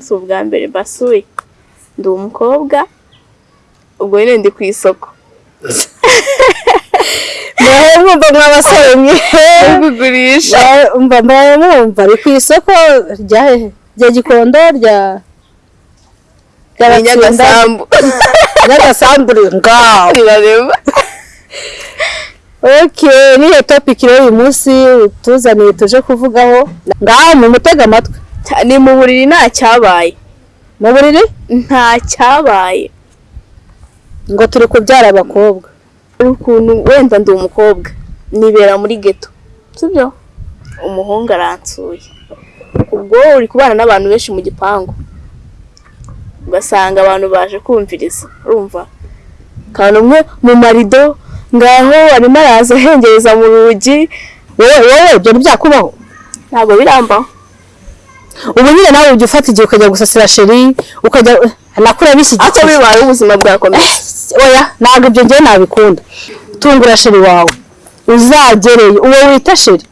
si ubwa mbere mbasuye ndi umukobwa ubwo nyine ndi ku isoko. Mwumva mw'abasore kugurisha. Mba mwumva ari ku isoko rya gikondo rya rya ni Batsinda, nyagasambu. Nyagasambu ngaho. Rirarema okay niyo topiki rero uyu munsi tuzaniye tuje kuvugaho. Ngaho mu mutega amatwi. Ni mu buriri nta cyabaye. Mu buriri nta cyabaye. Ngo turi kubyara abakobwa. Ukuntu wenda ndi umukobwa. Nibera muri geto sibyo? Umuhungu aransuye ubwo uri kubana n'abantu benshi mu gipangu. Ugasanga abantu baje kumviriza. Urumva? Kandi umwe mu marido ngaho arimo araza ahengereza mu rugi. Wowe wowe ibyo ntibyakubaho. Ntabwo birambaho ubu nyine nawe ujya ufata igihe ukajya gusasira sheri ukajya nakura bishyigikiye bibaye ubuzima bwakomeye? Oya ntabwo ibyo ngewe nabikunda. Tungura sheri wawe. Uzagereye uwo wita sheri?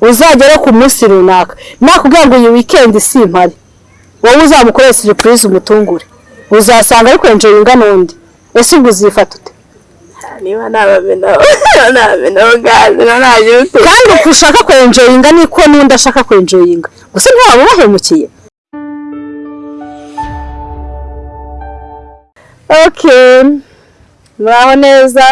Uzagere ku munsi runaka. Nakubwira ngo iyi wikendi si impari wowe uzamukorera siripurize umutungure. Uzasanga ari kwenjeringa n'undi ese ubwo uzifata ute? Niba nabamenaho nabamenaho gaze ntabyo ute kandi uko ushaka kwenjeringa niko n'undi ashaka kwenjeringa gusa ntiwaba ubahemukiye okay muraho neza.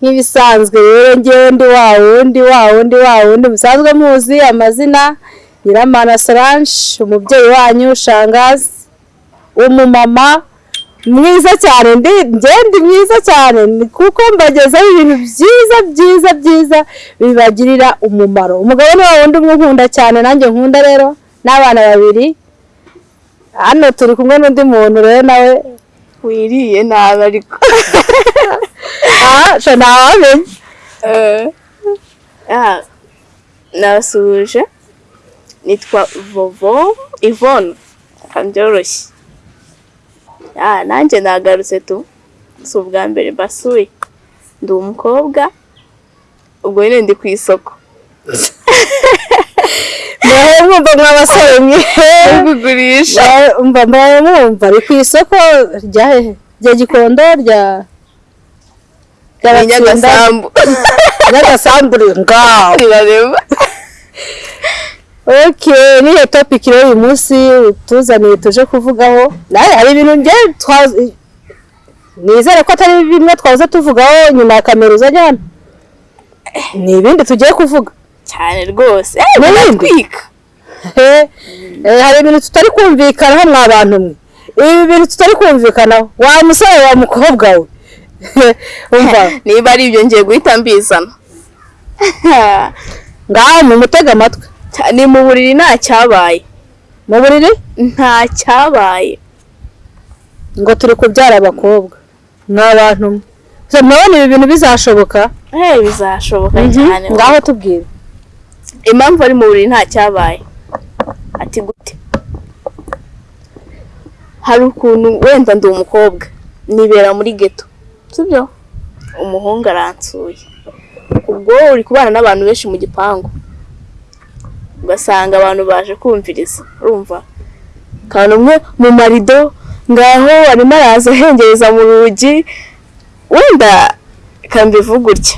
Nk'ibisanzwe rero ngewe ndi wa wundi wa wundi wa wundi. Musanzwe muzi amazina. Nyiramana solange umubyeyi wanyu shangazi. Umumama. Mwiza cyane. Ndi mwiza cyane. Ni kuko mbagezaho ibintu byiza byiza byiza bibagirira umumaro. Umugabo ni wundi umwe nkunda cyane nanjye nkunda rero n'abana babiri. Hano turi kumwe n'undi muntu rero nawe wiriye nabi ariko. Aha ntawamenya Ah, nabasuhuje nitwa vovo ivone byoroshye nanjye nagarutse tu. Si ubwa mbere mbasuye ndi umukobwa ubwo nyine ndi ku isoko. Mwumva mw'abasore mwe. Kugurisha. Mba mwumva ari ku isoko rya rya gikondo rya rya ni Batsinda, nyagasambu. Nyagasambu ngaho Okay, niyo topiki rero uyu munsi tuzaniye tuje kuvugaho. Nawe hari ibintu nizere ko atari bimwe twahoze tuvugaho nyuma ya kamera uzajya hano ni ibindi tugiye kuvuga. Cyane rwose. Baratwika Eh, hari ibintu tutari kumvikanaho mwa bantu mwe. Ibi bintu tutari kumvikanaho. Wa musore wa mukobwa we. Niba ari ibyo ngiye guhita mbizana. Ngaho mu mutega amatwi. Ni mu buriri nta cyabaye. Mu buriri? Nta cyabaye. Ngo turi kubyara abakobwa. Mwa bantu. Mwe So, murabona ibi bintu bizashoboka? Bizashoboka cyane. Ngaho tubwire. Impamvu ari mu buriri nta cyabaye. Ati gute? Hari ukuntu wenda ndi umukobwa. Nibera muri geto sibyo? Umuhungu aransuye ubwo uri kubana n'abantu benshi mu gipangu. Ugasanga abantu baje kumviriza urumva? Kandi umwe mu marido ngaho arimo araza ahengereza mu rugi wenda kambivuga gutya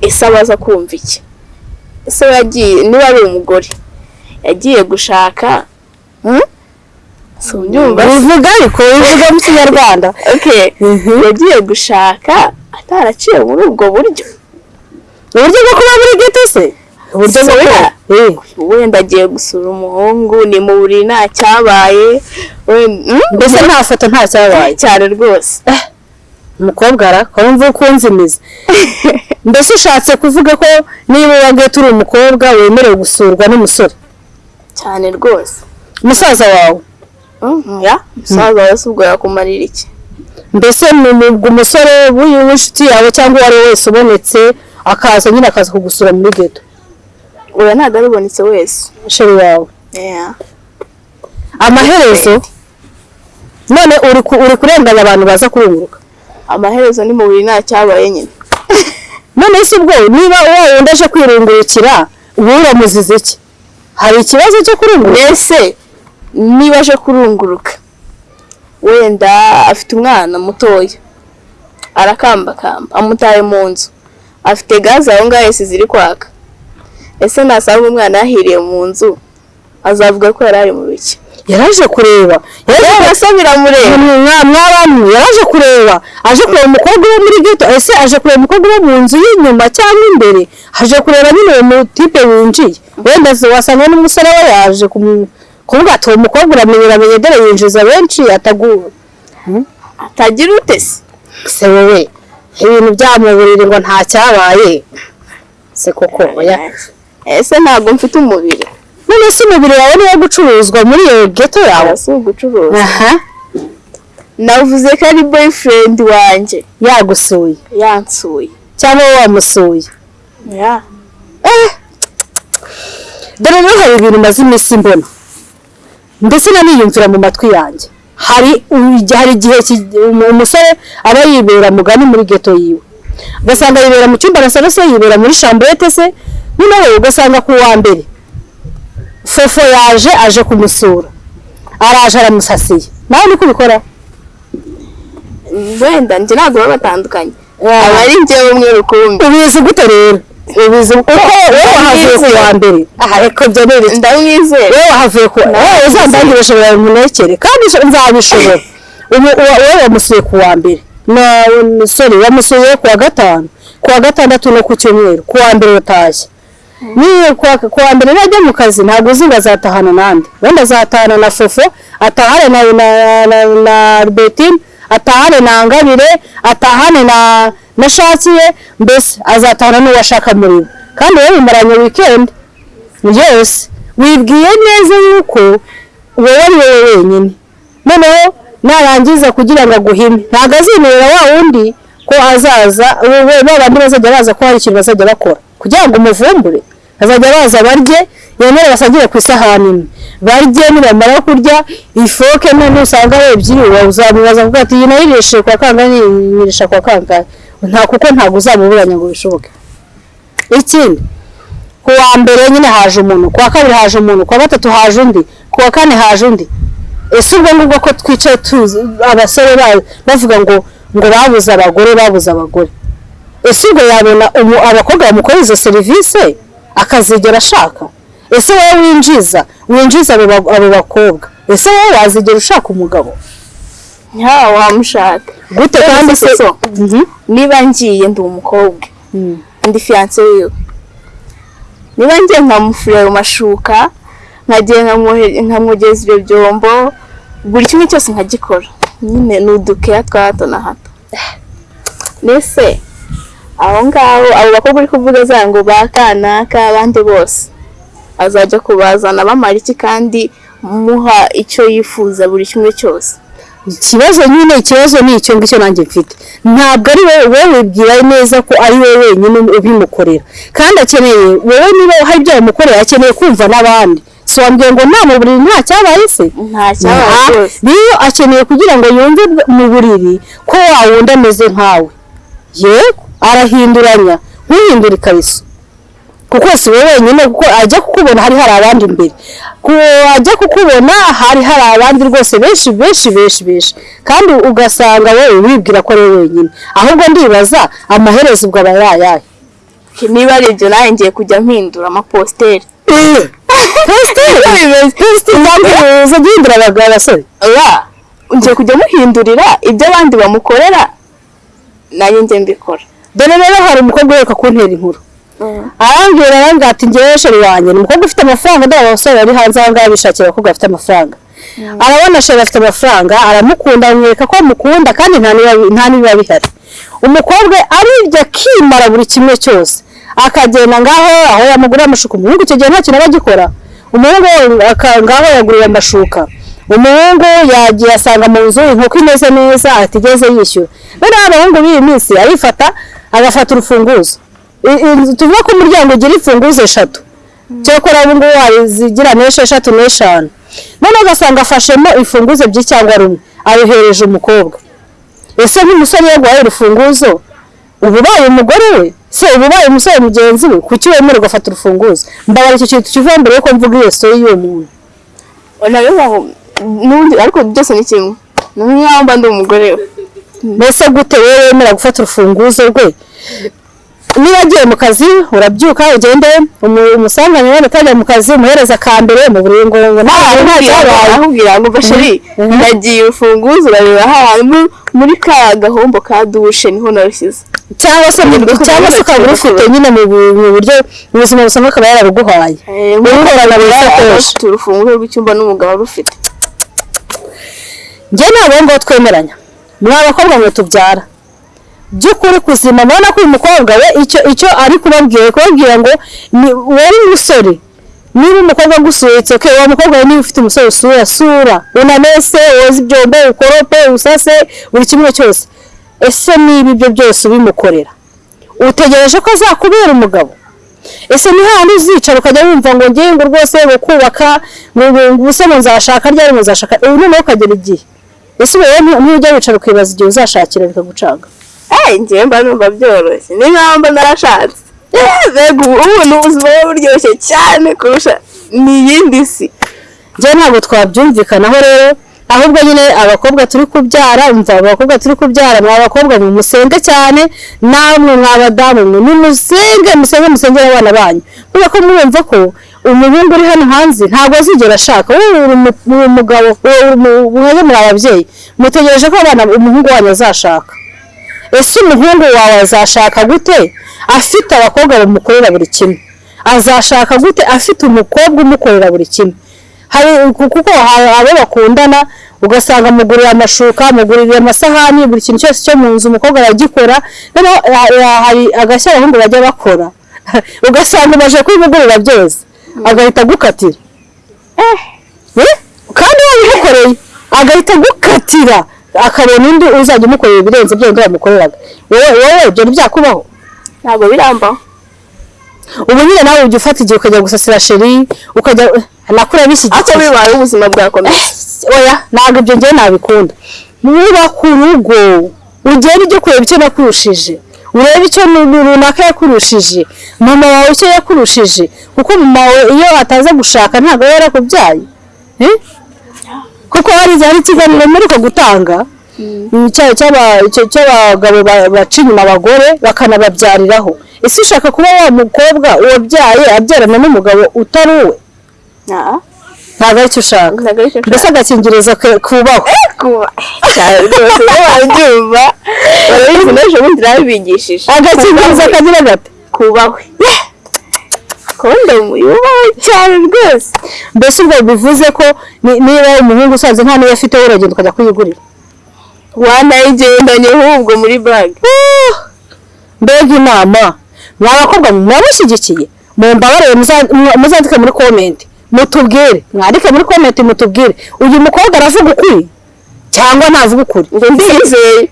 ese abaza kumva iki? Ese yagiye niba ari umugore yagiye gushaka hmm? bivuga ariko bivuga mu kinyarwanda. Okay. Yagiye gushaka ataraciye muri ubwo buryo. Uburyo bwo kuba muri geto se? Uburyo Eh, wenda agiye gusura umuhungu ni mu buriri nta cyabaye. Hmm? mbese nta foto nta cyabaye? Cyane rwose. Umukobwa arakumva ukunze imizi mbese ushatse kuvuga ko niba uwa geto uri umukobwa wemerewe gusurwa n'umusore? Cyane rwose. Umusaza wawe? Mhm, ya? Umusaza wese ubwo yakumarira iki? Mbese umusore w'inshuti yawe cyangwa uwo ari we wese ubonetse akaza nyine akaza kugusura muri geto oya ntabwo arubonetse wese. Sheri wawe. Amaherezo none uri ku- uri kurenganya abantu baza kurunguruka. Amaherezo ni mu buriri nta cyabaye nyine. None se ubwo niba uwo wundi aje kwirungurukira uba uramuziza iki? Hari ikibazo cyo kurunguruka mbese niba aje kurunguruka wenda afite umwana mutoya arakambakamba amutaye mu nzu afite gaze aho ngaho esi ziri kwaka. Ese nasanga umwana yahiriye mu nzu? Azavuga ko yari ari mu biki. Yaraje kureba. Yewe se biramureba mwabamwe yaraje kureba. Aje kureba umukobwa wo muri geto ese aje kureba umukobwa wo mu nzu y'inyuma cyangwa imbere? Aje kureba nyine uwo mutipe winjiye. Wenda wasanga n'umusore we yaje kuvuga ati uwo mukobwa uramenye uramenye dore yinjiza benshi ataguwe atagira ute se? Wowe ibintu byamuburire ngo nta cyabaye. Se koko oya. Ese ntabwo mfite umubiri. None se umubiri wawe niwo gucuruzwa muri iyo geto yawe? Si ugucuruza aha. Navuze ko ari boyfriend wanjye. Yagusuye. Yansuye. Cyangwa wowe wamusuye? Ya. Dore rero hari ibintu maze iminsi mbona. Ndetse naniyumvira mu matwi yanjye. Hari igihe umusore aba yibera mugani muri geto yiwe. Ugasanga yibera mu cyumba arasa se yibera muri shamburete se noneho ugasanga ku wa mbere fofo yaje aje kumusura. Araje aramusasiye. Nawe niko ubikora? Wenda njye ntabwo baba batandukanye. Aba ari njyewe umwe rukumbi. Ubizi gute rero? Ubizi uko wowe wahavuye ku wa mbere? Aha reka ibyo ni ibiki? Ndamwizera wowe wahavuye ku wowe uzandangire ushobora munekere kandi nzabishobora. Wowe wamusuye ku wa mbere. Na sorry wamusuye ku wa gatanu. Ku wa gatandatu no ku cyumweru. Ku wa mbere utashye. Niyo ku wa- ku wa mbere najya mu kazi ntabwo uzi ngo azatahana nande wenda azatahana na fofo atahane na Albertine atahane na Ngabire atahane na Shakiye mbese azatahana n'uwo ashaka muri bo kandi wowe mumaranye weekend. Yose wibwiye neza yuko wowe ari wowe wenyine. Noneho narangiza kugira ngo aguhime. Ntabwo azimerera wa wundi ko azaza bandi bazajya baza ko hari ikintu bazajya bakora. Kugira ngo umuvumbure. Bazajya baza barye yemere basangire ku isahani imwe. Barye nibamara kurya ifoke none usanga ebyiri. Uzamubaza kuko ati iyi nayirishe kwa kangahe nyirisha kwa kangahe nta kuko ntabwo uzamuburanya ngo bishoboke. Ikindi ku wa mbere nyine haje umuntu ku wa kabiri haje umuntu ku wa gatatu haje undi ku wa kane haje undi. Ese ubwo ngubwo ko twicaye tuzi abasore ba- bavuga ngo ngo babuze abagore babuze abagore. Ese ubwo yabona umu- abakobwa bamukorera izo serivisi akazigera ashaka. Ese wowe winjiza? Winjiza abo ba- abo bakobwa. Ese wowe wazigera ushaka umugabo? Nta wamushaka. Gute kandi se Mhm. niba ngiye ndi umukobwa. Mm. ndi fiyanse wiwe. Niba ngiye nkamufurira mu mashuka nkagiye nkamwogeza ibyo byombo buri kimwe cyose nkagikora. Nyine ni udukeya twa hato na hato. Mbese aho ngaho abo bakobwa uri kuvuga za ngo ba kanaka abandi bose. Azajya kubazana bamara iki kandi muha icyo yifuza buri kimwe cyose? Ikibazo nyine ikibazo ni icyo ngicyo nanjye mfite. Ntabwo ari wowe wowe wibwira neza ko ari wowe wenyine ubimukorera. Kandi akeneye wowe niba hari ibyo wamukorera akeneye kumva n'abandi. Si wambwiye ngo nta mu buriri nta cyabaye se? Nta cyabaye rero akeneye kugira ngo yumve mu buriri ko wa wundi ameze nkawe. Yego. Arahinduranya. Ntuhindure ikariso kuko si wowe wenyine kuko ajya kukubona hari hari abandi imbere. Ajya kukubona hari hari abandi rwose benshi benshi benshi benshi. Kandi ugasanga wowe wibwira ko ari wenyine. Ahubwo ndibaza amaherezo ubwo aba yayahe niba ari ibyo nawe ngiye kujya mpindura amapositeri positeri positeri ntabwo uza guhindura abagabo abasore? Ngiye kujya muhindurira ibyo abandi bamukorera nanjye njye mbikora. Dore rero hari umukobwa uheruka kuntera inkuru. Arambwira arambwira ati ngewe sheri wanjye. Ni umukobwa ufite amafaranga dore abasore bari hanze aha ngaha bishakira abakobwa bafite amafaranga. Arabona sheri afite amafaranga aramukunda amwereka ko amukunda kandi nta n'ibiba- bihari. Umukobwa ari byo akimara buri kimwe cyose. Akagenda ngaho aho yamugurira amashuka. Umuhungu icyo gihe nta kintu aba agikora. Umuhungu aka- ngaho yaguriwe amashuka. Umuhungu yagiye asanga mu nzu inkoko imeze neza atigeze yishyura. Noneho abahungu b'iyi minsi arifata agafata urufunguzo. Tuvuga ko umuryango ugira imfunguzo eshatu. Cyokora ubu ngubu wazigira n'esheshatu n'eshanu. Noneho ugasanga afashemo imfunguzo ebyiri cyangwa rumwe. Ayohereje umukobwa. Ese nk'umusore yaguhaye urufunguzo uba ubaye umugore we? Se uba ubaye umusore mugenzi we? Kuki wemera ugafata urufunguzo? Mbabara icyo kintu kivuye mbere yuko mvuga iyo story y'uwo muntu. N'ubundi ariko byose ni kimwe ni nk'aho mba ndi umugore. We mbese gute wowe wemera gufata urufunguzo rwe? Niba agiye mu kazi urabyuka ugende. Umu- umusangane wenda utajya mu kazi umuhereza ka mbere mu buri ngo ngo nta nta cyabaye. ahubwira ngo bashiri Mhm. nagiye urufunguzo urareba ahantu muri ka gahombo ka dushe ni ho narushyize cyangwa se cyangwa se ukaba urufite nyine mu bu- mu buryo mu buzima busanzwe akaba yararuguhaye. Sakoshi. afite urufunguzo rw'icyumba n'umugabo arufite. Njye ntabwo ngo twemeranya mwa bakobwa mwe tubyara by'ukuri kuzima mubona ko uyu mukobwa we icyo icyo ari kubabwira kubabwira ngo wowe umusore niba umukobwa agusuhutse ke uwo mukobwa we niba ufite umusore usura sura unamese woza ibyombo ukorope usase buri kimwe cyose ese niba ibyo byose ubimukorera utegereje ko azakubera umugabo ese ni handi uzicara ukajya wumva ngo ngewe ngo rwose ngo kubaka ngo ubuse ngo nzashaka ryari ngo nzashaka ubu noneho ukagera igihe ese ubu rero ntujya wicara ukibaza igihe uzashakira bikagucanga Eh, njyewe mba numva byoroshye. Ni nk'aho mba narashatse. Eh, mbega ubu ni ubuzima buba buryoshye cyane kurusha ni iyindi si. Njyewe ntabwo twabyumvikanaho rero ahubwo nyine abakobwa turi kubyara umva abakobwa turi kubyara mwa bakobwa musenge cyane namwe mwa badamu mwe nimusenge musenge musengere abana banyu. Kubera ko mwumva ko umuhungu uri hano hanze ntabwo azigera ashaka. Wowe uri umu- uri umugabo wowe muri ababyeyi mutegereje ko abana umuhungu wanyu azashaka. Ese umuhungu wawe azashaka gute? Afite abakobwa bamukorera buri kimwe. Azashaka gute? Afite umukobwa umukorera buri kimwe. Kuko abo bakundana ugasanga amugurira amashuka amugurira amasahani buri kintu cyose cyo mu nzu umukobwa aragikora noneho ha- ha- hari agashya abahungu bajya bakora. Ugasanga umaze kubimugurira byose. Agahita agukatira Eh? kandi wabimukoreye agahita agukatira akabona undi uzajya umukorera ibirenze ibyo undi wamukoreraga wowe wowe ibyo ntibyakubaho. Ntabwo birambaho ubu nyine nawe ujya ufata igihe ukajya gusasira sheri ukajya nakura ako bishyigikiye bibaye ubuzima bwakomeye? Oya ntabwo ibyo ngewe nabikunda. Wubaka urugo ugenda ujya kureba icyo nakurushije urebe icyo runaka yakurushije. Mama wawe icyo yakurushije. Kuko mama wawe iyo ataza gushaka ntabwo aba yarakubyaye Eh? kuko hari ikiganiro muri ko gutanga cy'aba- cya- cy'abagabo ba- baca inyuma abagore bakanababyariraho. Ese ushaka kuba wa mukobwa wabyaye abyarana n'umugabo utari uwe? Ntabwo ari cyo ushaka. Mbese agakingirizo kubaho babyumva barabizi n'ejo bundi nabibigishije agakingirizo kagira gate kubahwe kondomu yubahwe cyane rwose. Mbese ubwo bivuze ko ni- niba umuhungu usanze nta niyo afite uragenda ukajya kuyigurira? Wanayigendanye ahubwo muri bag Uh, mbega inama. Mwa bakobwa mwamushyigikiye mumbabarire muza- mu- muzandike muri komenti mutubwire. Mwandike muri komenti mutubwire. Uyu mukobwa aravuga ukuri? Cyangwa ntavuga ukuri? Ndizeye.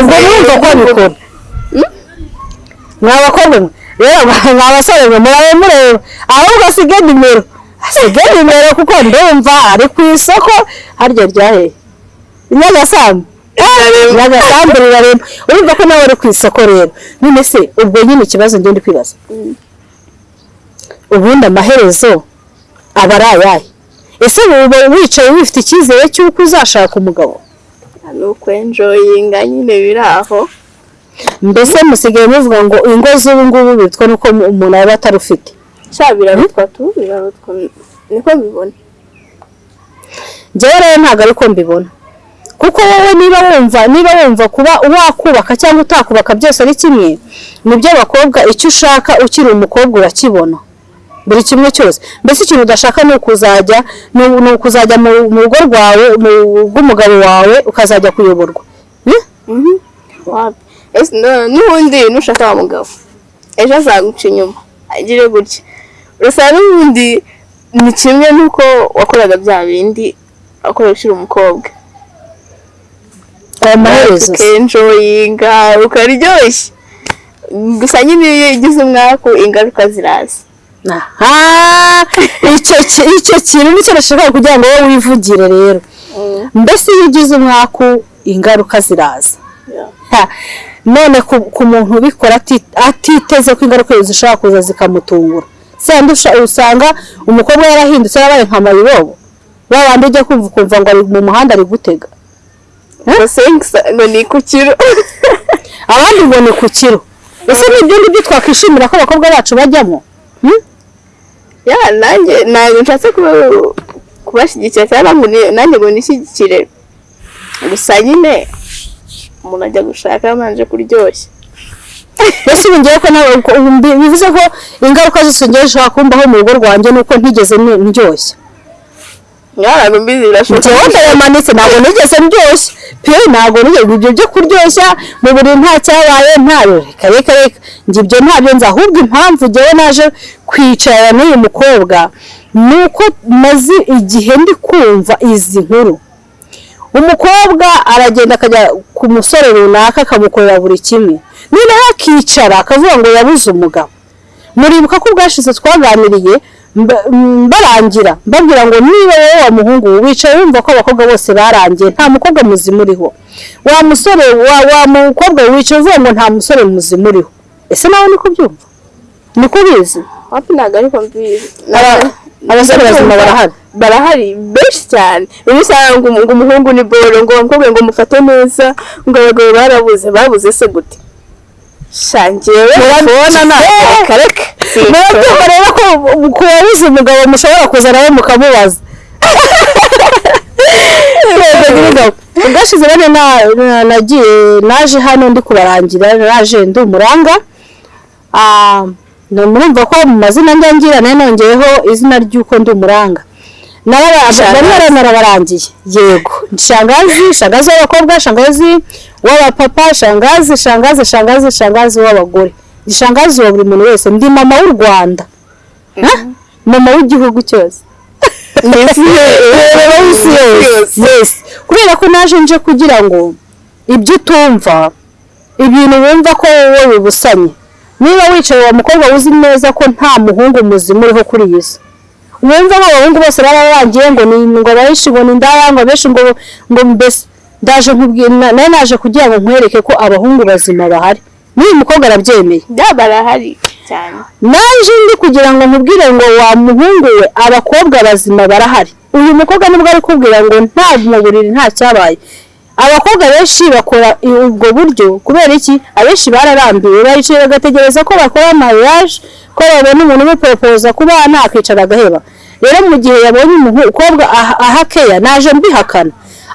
Ubwo mwumva ko abikora mwa bakobwa rero mwa basore mwe murabe mureba ahubwo asige nimero asige nimero kuko ndumva ari ku isoko. Harya ryahe? Nyagasambu nyagasambu rirarema urumva ko nawe uri ku isoko rero. None se ubwo nyine ikibazo njye ndi kwibaza. Ubundi amaherezo aba ari ayahe? Ese uba wicaye wifite icyizere cy'uko uzashaka umugabo? Ni ukwenjoyinga nyine biri aho. Mbese musigaye muvuga ngo ingo z'ubu ngubu bitwa nuko umuntu aba atarufite. Birarutwa tu birarutwa. Niko mbibona. Njyewe rero ntabwo ariko mbibona. Kuko wowe niba wumva niba wumva kuba wakubaka cyangwa utakubaka byose ari kimwe ni byo abakobwa icyo ushaka ukiri umukobwa urakibona. Buri kimwe cyose. Mbese ikintu udashaka ni ukuzajya ni ukuzajya mu rugo rwawe mu rw'umugabo wawe ukazajya kuyoborwa. Wapi? Ese no- n'ubundi nushaka wa mugabo. Ejo azaguca inyuma. Agire gutya. Gusa n'ubundi ni kimwe n'uko wakoraga bya bindi wakorera ukiri umukobwa. Aya maherezo. Se. ukenjoyinga ukaryoshya gusa nyine iyo ugize umwaku ingaruka ziraza. Aha! Icyo ki- icyo kintu ni cyo nashakaga kugira ngo wowe wivugire rero. Mbese iyo ugize umwaku ingaruka ziraza. None ku, muntu ubikora ati- atiteze ko ingaruka zishobora kuza zikamutungura. Usanga umukobwa yarahindutse yarabaye nka mayibobo. Wa bandi ujya kumva ukumva ngo ari mu muhanda ari gutega. Ngo ni ku kiro. Abandi ngo ni ku kiro. Ese ni ibyo ngibyo twakwishimira ko abakobwa bacu bajyamo? Hmm? Ya nanjye ntabwo nshatse kuba- kubashyigikira cyangwa ngo ni- nanjye ngo nishyigikire. Gusa nyine umuntu ajya gushaka yabanje kuryoshya. Mbese ubu ngewe ko bivuze ko ingaruka zose ngewe zishobora kumbaho mu rugo rwanjye nuko ntigeze ni- ndyoshya ntabwo mbizi birashoboka. Ndayamanitse ntabwo nigeze ndyoshya pe ntabwo nigeze ibyo. Byo kuryoshya mu buriri nta cyabaye ntayo reka reka reka njye ibyo ntabyo nzi. Ahubwo impamvu ngewe naje kwicarana n'uyu mukobwa ni uko maze igihe ndi kumva izi nkuru. Umukobwa aragenda akajya ku musore runaka akamukorera buri kimwe. Noneho akicara akavuga ngo yabuze umugabo. Muribuka ko ubwashize twaganiriye mbarangira. Mbabwira ngo niba wowe wa muhungu wicaye wumva ko abakobwa bose barangiye nta mukobwa muzima uriho. Wa musore wa, wa mukobwa wicaye uvuga ngo nta musore muzima uriho. Ese nawe niko byumva? Niko ubizi hafi ntabwo ariko mbizi Aba- abasore bazima barahari. Barahari benshi cyane. Bimwe usanga ngo umu- ngo umuhungu ni boro ngo umukobwa ngo mufate neza ngo abagabo barabuze babuze se gute? Shangewe Murabibona na- reka reka murabyumva rero ko ku wabuze umugabo mushobora kuza nawe mukamubaza. Ubwashize bane na- na- nagiye naje hano ndi kubarangira naje ndi umuranga Ah, murumva ko mu mazina njya ngira na yo nongeyeho izina ry'uko ndi umuranga Naraba- Shangazi. bari baranarabarangiye yego. Shangazi shangazi w'abakobwa shangazi w'abapapa shangazi shangazi shangazi shangazi w'abagore. Shangazi wa buri muntu wese. Ndi mama w'u rwanda. Ha? mama w'igihugu cyose. Kubera ko naje nje kugira ngo ibyo utumva ibintu wumva ko wowe bibusanye niba wicaye wa mukobwa uzi neza ko nta muhungu muzima uriho kuri iyi si. Wumva abahungu bose baba barangiye ngo ni ngo benshi ngo ni indaya ngo benshi ngo ngo mbese ndaje nkubwira na- nawe naje kugira ngo nkwereke ko abahungu bazima bahari. N'uyu mukobwa arabyemeye. Barahari cyane. Naje ndi kugira ngo nkubwire ngo wa muhungu we abakobwa bazima barahari. Uyu mukobwa ni bwo ari kubwira ngo nta mu buriri nta cyabaye. Abakobwa benshi bakora ubwo buryo kubera iki? Abenshi bararambiwe baricaye bagategereza ko bakora mariage ko babona umuntu umuporopoza ku bana akicara agaheba. Rero mu gihe yabonye umukobwa aha- aha keya naje mbihakana.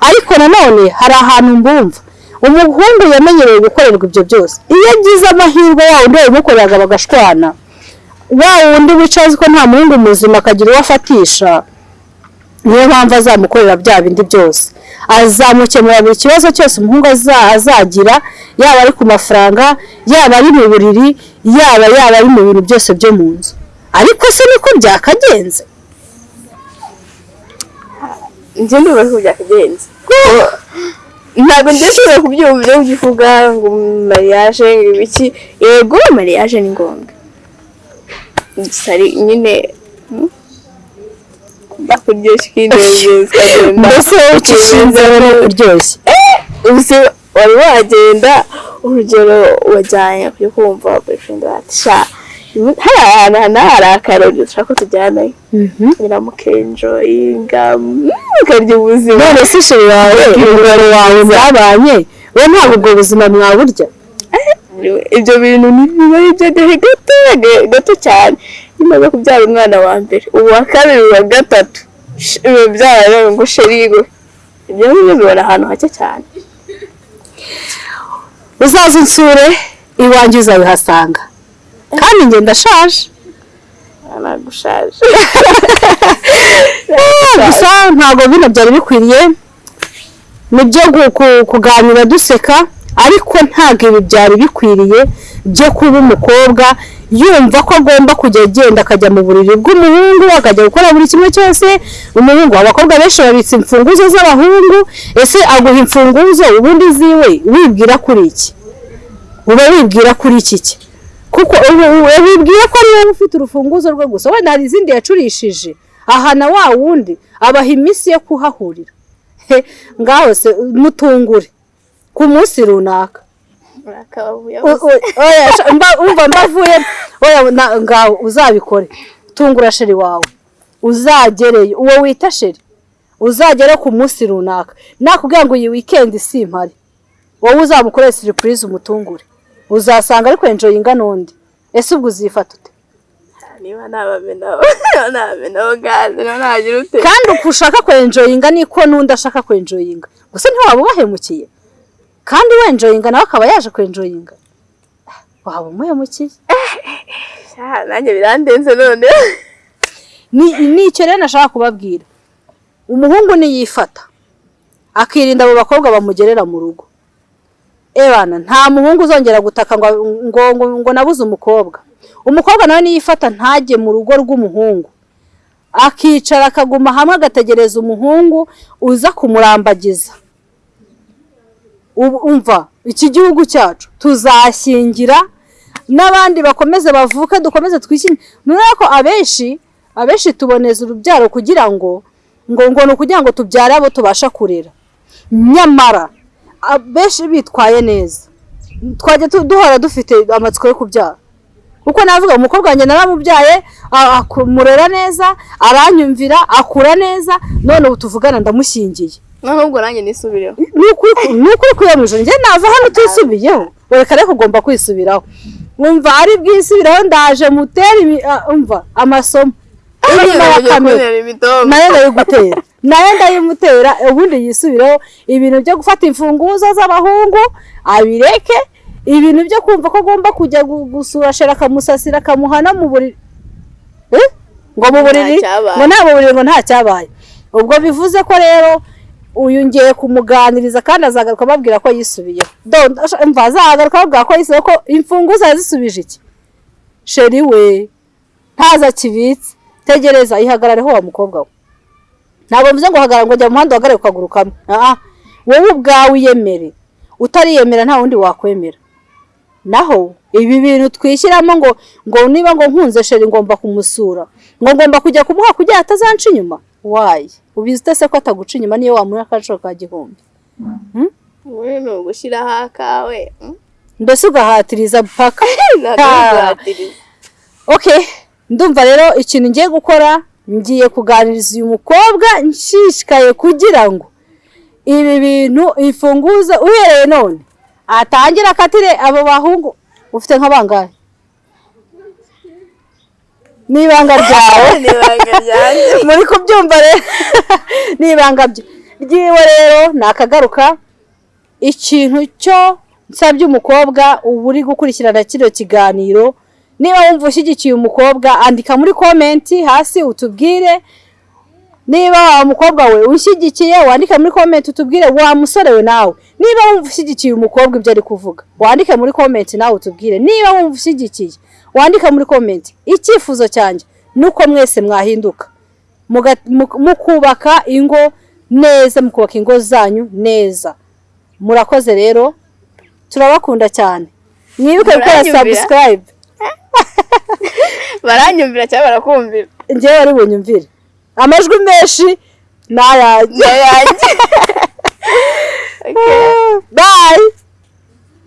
Ariko nanone hari ahantu mbumva. Umuhungu yamenyereye gukorerwa ibyo byose. Iyo agize amahirwe wa wundi wabimukoreraga bagashwana. Wa wundi wicaye ko nta muhungu muzima akagira uwo afatisha. Niyo mpamvu azamukorera bya bindi byose. Azamukemura buri kibazo cyose umuhungu aza- azagira yaba ari ku mafaranga yaba ari mu buriri yaba yaba ari mu bintu byose byo mu nzu. Ariko se niko byakagenze? Njye ndumva ko byakagenze. Ntabwo ndashobora kubyumva ibyo uvuga ngo mariage ibiki yego mariage ni ngombwa. Gusa nyine bakuryoshya ukinezeza mbese ucishinze ni ukuryoshya ubuse wari wagenda urugero wajyanye kujya kumva boyfriend bati sha hari ahantu hana hari akarori ushaka ko tujyanayo nyiramukenjoyinga ukarya ubuzima. None se sheri wawe umugabo wawe mwabanye we ntabwo ubwo buzima mwaburya ibyo bintu ni biba gato gato cyane. Nyuma kubyara umwana wa mbere uwa kabiri uwa gatatu. Ngo sherigo ibyo ngibyo bibona ahantu hake cyane. Uzaze unsure iwanjye uzabihasanga kandi njye ndashaje. Gusa ntabwo bino byari bikwiriye. Nibyo gu- ku- kuganira duseka. Ariko ntabwo ibi byari bikwiriye byo kuba umukobwa yumva ko agomba kujya agenda akajya mu buriri bw'umuhungu akajya gukora buri kimwe cyose. Umuhungu abakobwa benshi babitse imfunguzo z'abahungu ese aguha imfunguzo? Ubundi ziwe wibwira kuri iki? Uba wibwira kuri iki ki? Kuko wibwira ko ari ufite urufunguzo rwe gusa. Wenda hari izindi yacurishije. Aha na wa wundi abaha iminsi yo kuhahurira. Ngaho se mutungure. Ku munsi runaka. Umva mbavuye ngaho uzabikore. Tungura sheri wawe. Uzagereyo uwo wita sheri. Uzagere ku munsi runaka. Nakubwira ngo iyi wikendi simpari wowe uzamukorera siripurize umutungure. Uzasanga ari kwenjoyinga n'undi ese ubwo uzifata ute? Niba kandi uko ushaka kwenjoyinga niko n'undi ashaka kwenjoyinga. Gusa ntiwaba ubahemukiye kandi wenjoyinga nawe akaba yaje kwenjoyinga waba umuhemukiye Sha, nanjye birandenze none ni icyo rero nashaka kubabwira. Umuhungu niyifata akirinda abo bakobwa bamugerera mu rugo. Ebana nta muhungu uzongera gutaka ngo ngo ngo, ngo nabuze umukobwa. Umukobwa nawe niyifata ntajye mu rugo rw'umuhungu. Akicara akaguma hamwe agategereza umuhungu uza kumurambagiza. Umva iki gihugu cyacu. Tuzashyingira n'abandi bakomeze bavuke dukomeze twishyire nureba ko abenshi abenshi tuboneza urubyaro kugira ngo ngo ngo ni ukugira ngo tubyare abo tubasha kurera. Nyamara abenshi bitwaye neza. Twajya duhora dufite amatsiko yo kubyara. Kuko navuga umukobwa wanjye naramubyaye akumurera neza aranyumvira akura neza none ubu tuvugana ndamushyingiye. Noneho ubwo nanjye nisubireho. Ni ukuri ijoro njye nava hano utisubiyeho reka reka ugomba kwisubiraho. Wumva ari bwisubiraho ndaje mutere ah, umva amasomo. Nayo ndayigutera na yo ndayimutera ubundi yisubireho ibintu byo gufata imfunguzo z'abahungu abireke. Ibintu byo kumva ko agomba kujya gu- gusura shera akamusasira akamuhana mu buriri Eh? ngo mu buriri? Ngo nta mu buriri ngo nta cyabaye. Ubwo bivuze ko rero uyu ngiye kumuganiriza kandi azagaruka ababwira ko yisubiyeho mva azagaruka ababwira ko yisubiyeho ko imfunguzo yazisubije iki? Sheri we ntaza kibitse tegereza ihagarareho wa mukobwa we. Ntabwo mvuze ngo hagarara ngo jya mu muhanda uhagarare ku kaguru kamwe wowe ubwawe uyemere. Utariyemera nta wundi wakwemera. Naho ibi bintu twishyiramo ngo ngo niba ngo nkunze sheri ngomba kumusura. Ngo ngomba kujya kumuha kugira atazanca inyuma. Wayi ubizi ute se ko ataguca inyuma niyo wamuha akaciro ka gihumbi. Wowe ni ugushyiraho akawe mm? mbese ugahatiriza paka? Ntabwo okay ndumva rero ikintu ngiye gukora ngiye kuganiriza uyu mukobwa nshishikaye kugira ngo ibi bintu imfunguzo uhereye none atangire akatire abo bahungu ufite nk'abangahe ni ibanga ryawe muri kubyumva rero ni ibanga ryiwe rero nakagaruka ikintu cyo nsabye umukobwa uba uri gukurikirana kino kiganiro. Niba wumva ushyigikiye umukobwa andika muri komenti hasi utubwire. Niba wa mukobwa we ushyigikiye wandike muri komenti utubwire wa musore we nawe. Niba wumva ushyigikiye umukobwa ibyo ari kuvuga wandike muri komenti nawe utubwire. Niba wumva ushyigikiye wandike muri komenti icyifuzo cyanjye ni uko mwese mwahinduka. Mukubaka ingo neza mukubaka ingo zanyu neza. Murakoze rero turabakunda cyane. Mwibuke gukora subscribe. Baranyumvira cyangwa barakumvira? Njyewe ari bunyumvire. Amajwi menshi ni ayanjye bye.